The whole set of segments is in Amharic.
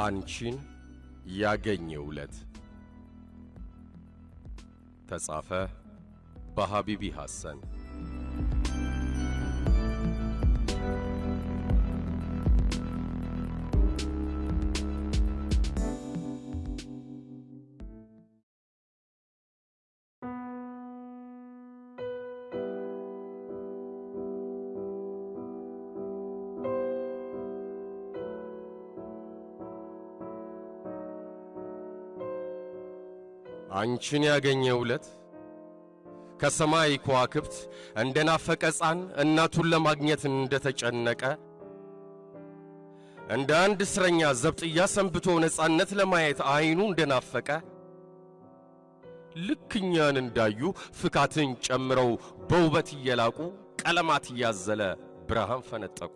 አንቺን ያገኘ ዕለት ተጻፈ በሐቢቢ ሐሰን አንቺን ያገኘ ዕለት ከሰማይ ከዋክብት እንደ ናፈቀ ሕፃን እናቱን ለማግኘት እንደተጨነቀ እንደ አንድ እስረኛ ዘብጥያ ሰንብቶ ነፃነት ለማየት አይኑ እንደናፈቀ ልክ እኛን እንዳዩ ፍካትን ጨምረው በውበት እየላቁ ቀለማት እያዘለ ብርሃን ፈነጠቁ።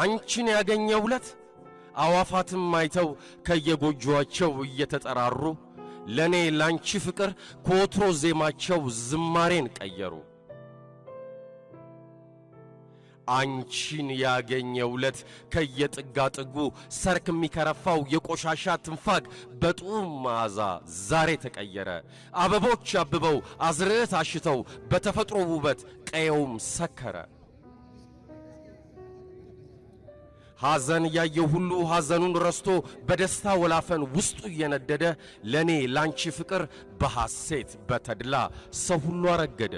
አንቺን ያገኘ ዕለት አዋፋትም አይተው ከየጎጆአቸው እየተጠራሩ ለእኔ ላንቺ ፍቅር ከወትሮ ዜማቸው ዝማሬን ቀየሩ። አንቺን ያገኘ ዕለት ከየጥጋ ጥጉ ሰርክ የሚከረፋው የቆሻሻ ትንፋግ በጡም መዓዛ ዛሬ ተቀየረ። አበቦች አብበው አዝርዕት አሽተው በተፈጥሮ ውበት ቀየውም ሰከረ። ሐዘን ያየው ሁሉ ሐዘኑን ረስቶ በደስታ ወላፈን ውስጡ እየነደደ ለእኔ ላንቺ ፍቅር በሐሴት በተድላ ሰው ሁሉ አረገደ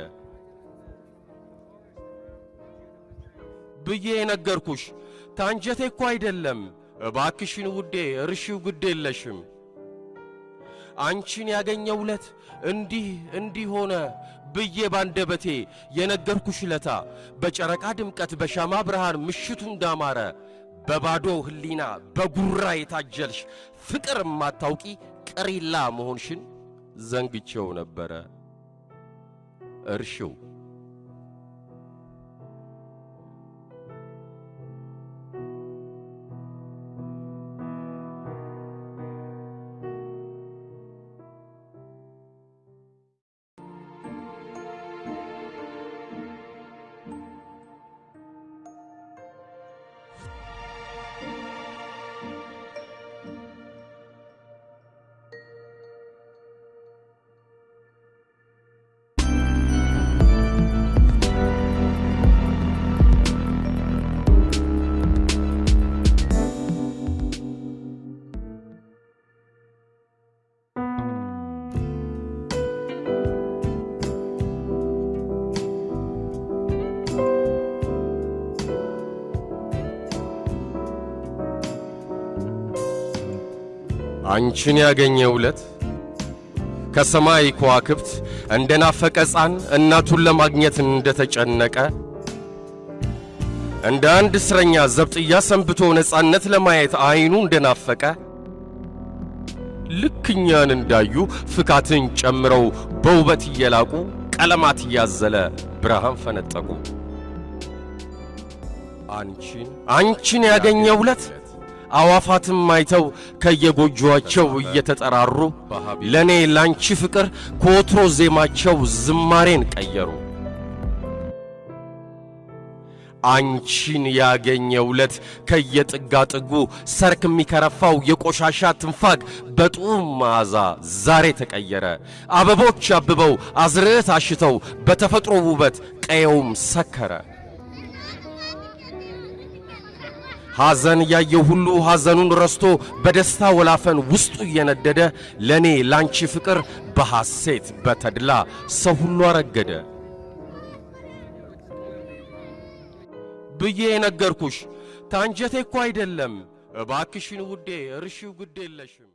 ብዬ የነገርኩሽ ታንጀቴ እኮ አይደለም። እባክሽን ውዴ እርሺው ግድ የለሽም። አንቺን ያገኘው ዕለት እንዲህ እንዲህ ሆነ ብዬ ባንደበቴ የነገርኩሽ ለታ በጨረቃ ድምቀት በሻማ ብርሃን ምሽቱ እንዳማረ በባዶ ሕሊና በጉራ የታጀልሽ ፍቅር ማታውቂ ቀሪላ መሆንሽን ዘንግቼው ነበረ። እርሺው አንቺን ያገኘ ዕለት ከሰማይ ከዋክብት እንደ ናፈቀ ሕፃን እናቱን ለማግኘት እንደተጨነቀ እንደ አንድ እስረኛ ዘብጥያ ሰንብቶ ነፃነት ለማየት አይኑ እንደናፈቀ ልክ እኛን እንዳዩ ፍካትን ጨምረው በውበት እየላቁ ቀለማት እያዘለ ብርሃን ፈነጠቁ። አንቺን አንቺን ያገኘው ዕለት አዋፋትም አይተው ከየጎጆአቸው እየተጠራሩ ለእኔ ላንቺ ፍቅር ከወትሮ ዜማቸው ዝማሬን ቀየሩ። አንቺን ያገኘው ዕለት ከየጥጋ ጥጉ ሰርክ የሚከረፋው የቆሻሻ ትንፋግ በጡም መዓዛ ዛሬ ተቀየረ። አበቦች አብበው አዝርዕት አሽተው በተፈጥሮ ውበት ቀየውም ሰከረ። ሐዘን ያየው ሁሉ ሐዘኑን ረስቶ በደስታ ወላፈን ውስጡ እየነደደ ለእኔ ላንቺ ፍቅር በሐሴት በተድላ ሰው ሁሉ አረገደ ብዬ የነገርኩሽ ታንጀቴ እኮ አይደለም። እባክሽን ውዴ እርሺው ግድ የለሽም።